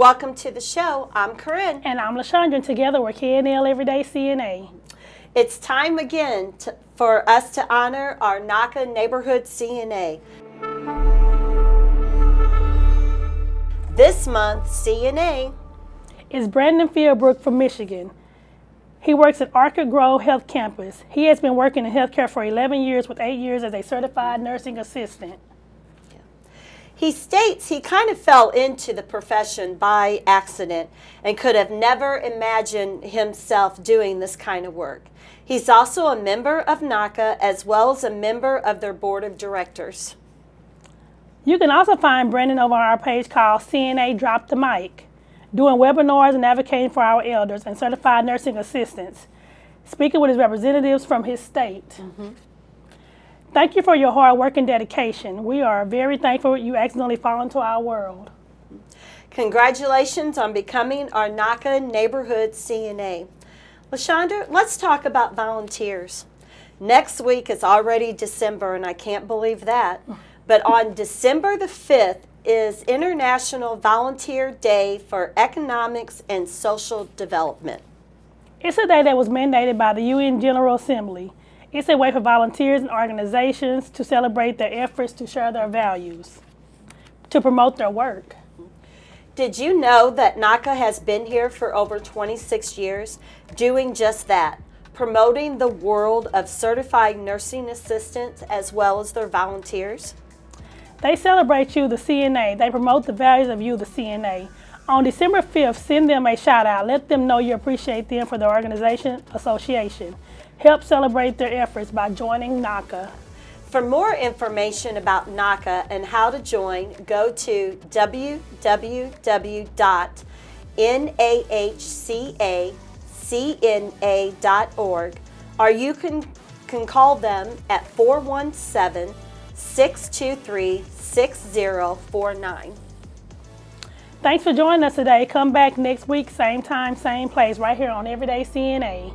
Welcome to the show. I'm Corinne. And I'm LaShondra, and together we're KNL Everyday CNA. It's time again to, for us to honor our NAHCA Neighborhood CNA. This month, CNA is Brandon Fieldbrook from Michigan. He works at Orchard Grove Health Campus. He has been working in healthcare for 11 years with eight years as a certified nursing assistant. He states he kind of fell into the profession by accident and could have never imagined himself doing this kind of work. He's also a member of NAHCA as well as a member of their board of directors. You can also find Brandon over on our page called CNA Drop the Mic, doing webinars and advocating for our elders and certified nursing assistants, speaking with his representatives from his state. Mm -hmm. Thank you for your hard work and dedication. We are very thankful you accidentally fall into our world. Congratulations on becoming our NAHCA Neighborhood CNA. LaShondra, let's talk about volunteers. Next week is already December, and I can't believe that. But on December the 5th is International Volunteer Day for Economics and Social Development. It's a day that was mandated by the UN General Assembly. It's a way for volunteers and organizations to celebrate their efforts to share their values, to promote their work. Did you know that NAHCA has been here for over 26 years doing just that, promoting the world of certified nursing assistants as well as their volunteers? They celebrate you, the CNA. They promote the values of you, the CNA. On December 5th, send them a shout out. Let them know you appreciate them for their organization association. Help celebrate their efforts by joining NAHCA. For more information about NAHCA and how to join, go to www.nahcacna.org or you can, can call them at 417 623 6049. Thanks for joining us today. Come back next week, same time, same place, right here on Everyday CNA.